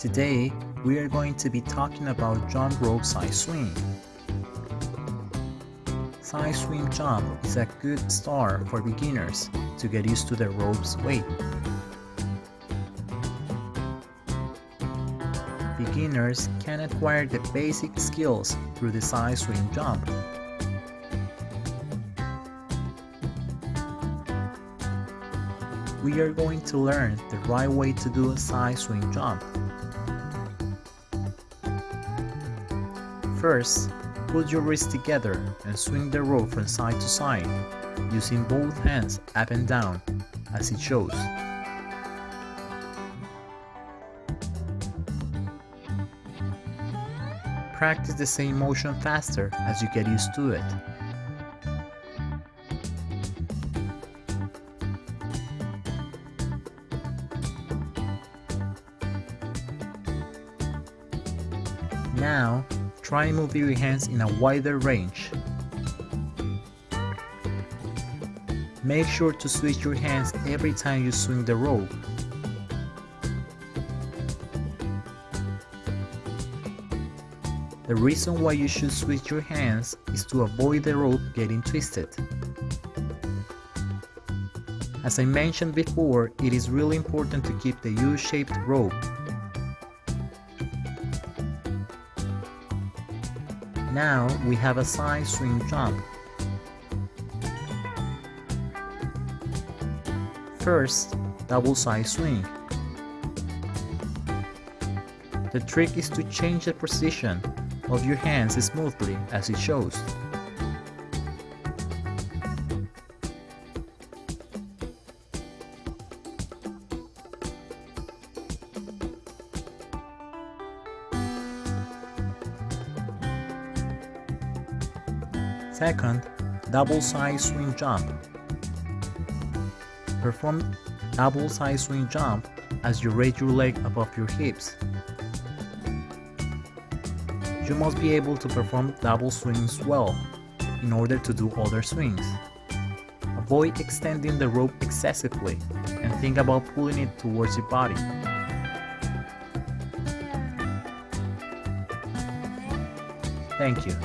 Today, we are going to be talking about jump rope side swing. Side swing jump is a good start for beginners to get used to the rope's weight. Beginners can acquire the basic skills through the side swing jump. We are going to learn the right way to do a side swing jump. First, put your wrists together and swing the rope from side to side, using both hands up and down, as it shows. Practice the same motion faster as you get used to it. Now, try and move your hands in a wider range. Make sure to switch your hands every time you swing the rope. The reason why you should switch your hands is to avoid the rope getting twisted. As I mentioned before, it is really important to keep the U-shaped rope Now we have a side swing jump. First, double side swing. The trick is to change the position of your hands smoothly as it shows. Second, double side swing jump. Perform double side swing jump as you raise your leg above your hips. You must be able to perform double swings well in order to do other swings. Avoid extending the rope excessively and think about pulling it towards your body. Thank you.